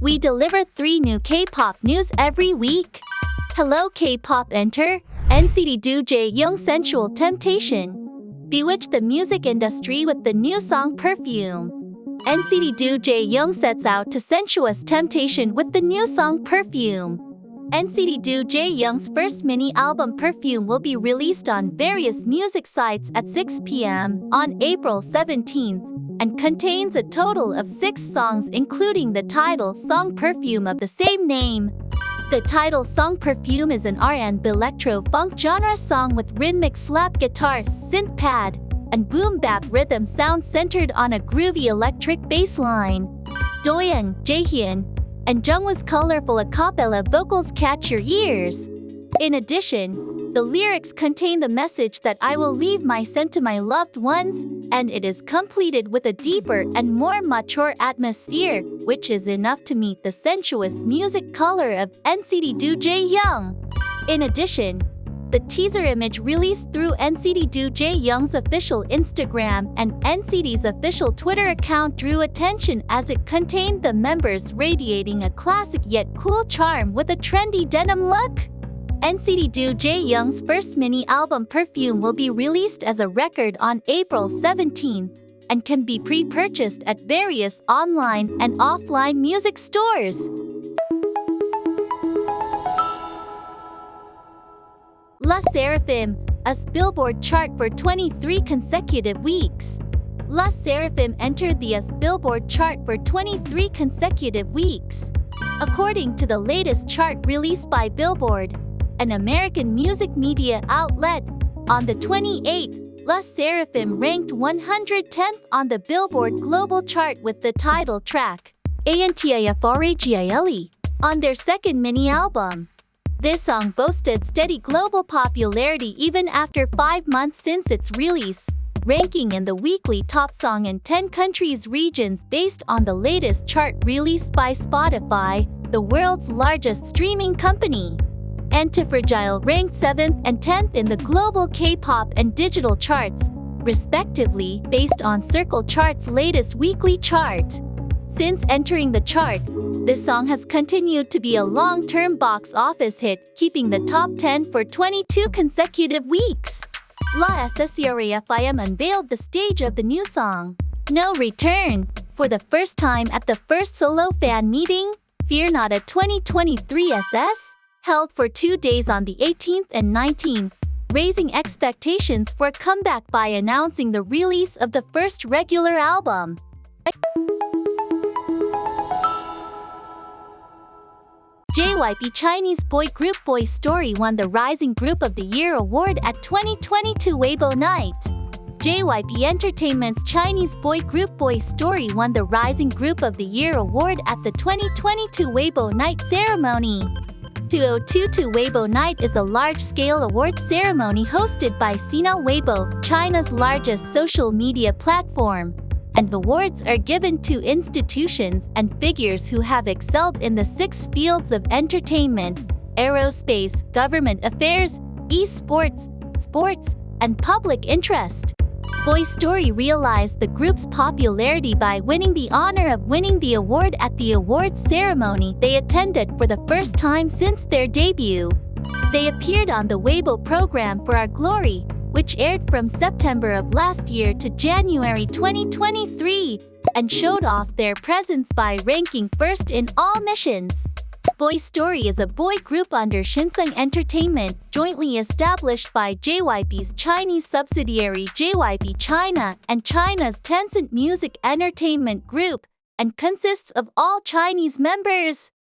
We deliver three new K-pop news every week. Hello K-pop enter, NCT Do Young Sensual Temptation. Bewitch the music industry with the new song Perfume. NCT Do Young sets out to sensuous temptation with the new song Perfume. NCT Do Young's first mini album Perfume will be released on various music sites at 6 p.m. on April 17th and contains a total of six songs including the title song Perfume of the same name. The title song Perfume is an R&B electro-funk genre song with rhythmic slap guitar, synth pad, and boom bap rhythm sound centered on a groovy electric bass line. Doyoung, Jaehyun, and Jungwoo's colorful a vocals catch your ears. In addition, the lyrics contain the message that I will leave my scent to my loved ones, and it is completed with a deeper and more mature atmosphere, which is enough to meet the sensuous music color of NCT DOJAEJUNG. In addition, the teaser image released through NCT DOJAEJUNG's official Instagram and NCT's official Twitter account drew attention as it contained the members radiating a classic yet cool charm with a trendy denim look. NCT DOJAEJUNG's first mini album Perfume will be released as a record on April 17 and can be pre-purchased at various online and offline music stores. LE SSERAFIM, US Billboard chart for 23 consecutive weeks. LE SSERAFIM entered the US Billboard chart for 23 consecutive weeks. According to the latest chart released by Billboard, an American music media outlet, on the 28th, LE SSERAFIM ranked 110th on the Billboard Global Chart with the title track, Antifragile, on their second mini-album. This song boasted steady global popularity even after five months since its release, ranking in the weekly top song in 10 countries regions based on the latest chart released by Spotify, the world's largest streaming company. Antifragile ranked 7th and 10th in the global K-pop and digital charts, respectively, based on Circle Chart's latest weekly chart. Since entering the chart, this song has continued to be a long-term box office hit, keeping the top 10 for 22 consecutive weeks. LE SSERAFIM unveiled the stage of the new song, No Return, for the first time at the first solo fan meeting, FEARNADA 2023 SS, held for two days on the 18th and 19th, raising expectations for a comeback by announcing the release of the first regular album. JYP Chinese boy group Boy Story won the Rising Group of the Year award at 2022 Weibo Night. JYP Entertainment's Chinese boy group Boy Story won the Rising Group of the Year award at the 2022 Weibo Night ceremony. 2022 Weibo Night is a large-scale award ceremony hosted by Sina Weibo, China's largest social media platform and awards are given to institutions and figures who have excelled in the six fields of entertainment, aerospace, government affairs, esports, sports, and public interest. Boy Story realized the group's popularity by winning the honor of winning the award at the awards ceremony they attended for the first time since their debut. They appeared on the Weibo program For Our Glory, which aired from September of last year to January 2023, and showed off their presence by ranking first in all missions. Boy Story is a boy group under Shinsung Entertainment, jointly established by JYP's Chinese subsidiary JYP China and China's Tencent Music Entertainment Group, and consists of all Chinese members.